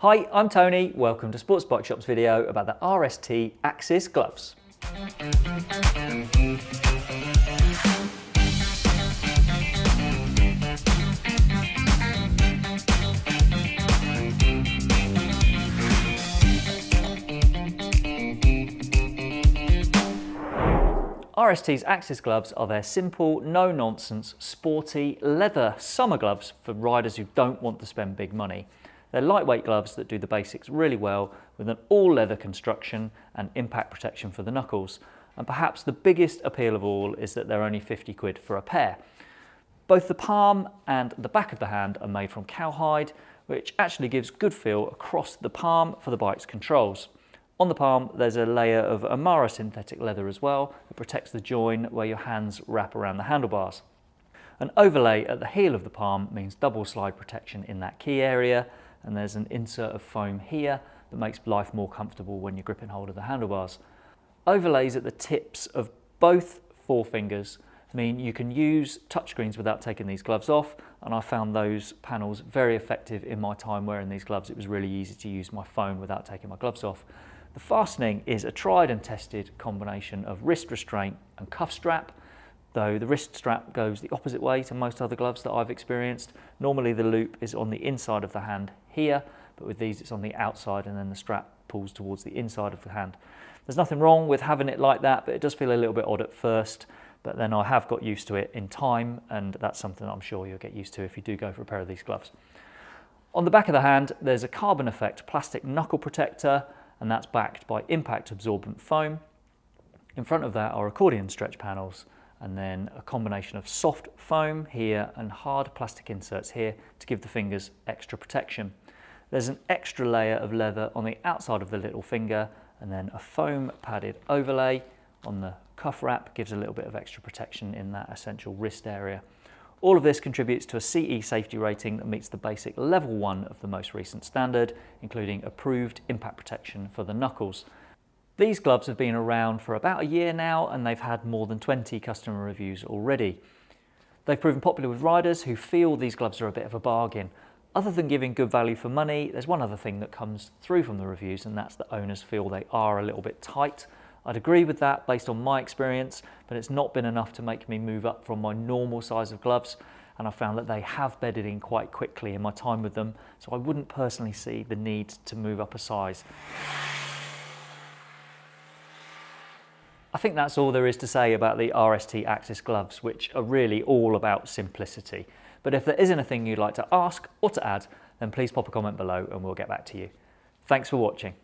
Hi, I'm Tony. Welcome to Sports Bike Shop's video about the RST Axis gloves. RST's Axis gloves are their simple, no-nonsense, sporty, leather summer gloves for riders who don't want to spend big money. They're lightweight gloves that do the basics really well with an all-leather construction and impact protection for the knuckles. And perhaps the biggest appeal of all is that they're only 50 quid for a pair. Both the palm and the back of the hand are made from cowhide, which actually gives good feel across the palm for the bike's controls. On the palm, there's a layer of Amara synthetic leather as well that protects the join where your hands wrap around the handlebars. An overlay at the heel of the palm means double slide protection in that key area, and there's an insert of foam here that makes life more comfortable when you're gripping hold of the handlebars. Overlays at the tips of both forefingers mean you can use touchscreens without taking these gloves off and I found those panels very effective in my time wearing these gloves. It was really easy to use my phone without taking my gloves off. The fastening is a tried and tested combination of wrist restraint and cuff strap, though the wrist strap goes the opposite way to most other gloves that I've experienced. Normally the loop is on the inside of the hand here, but with these it's on the outside and then the strap pulls towards the inside of the hand. There's nothing wrong with having it like that, but it does feel a little bit odd at first, but then I have got used to it in time, and that's something I'm sure you'll get used to if you do go for a pair of these gloves. On the back of the hand, there's a carbon effect plastic knuckle protector and that's backed by impact absorbent foam. In front of that are accordion stretch panels and then a combination of soft foam here and hard plastic inserts here to give the fingers extra protection. There's an extra layer of leather on the outside of the little finger and then a foam padded overlay on the cuff wrap gives a little bit of extra protection in that essential wrist area. All of this contributes to a CE safety rating that meets the basic level 1 of the most recent standard, including approved impact protection for the knuckles. These gloves have been around for about a year now and they've had more than 20 customer reviews already. They've proven popular with riders who feel these gloves are a bit of a bargain. Other than giving good value for money, there's one other thing that comes through from the reviews and that's that owners feel they are a little bit tight I'd agree with that based on my experience, but it's not been enough to make me move up from my normal size of gloves and I found that they have bedded in quite quickly in my time with them, so I wouldn't personally see the need to move up a size. I think that's all there is to say about the RST Axis gloves, which are really all about simplicity. But if there is anything you'd like to ask or to add, then please pop a comment below and we'll get back to you. Thanks for watching.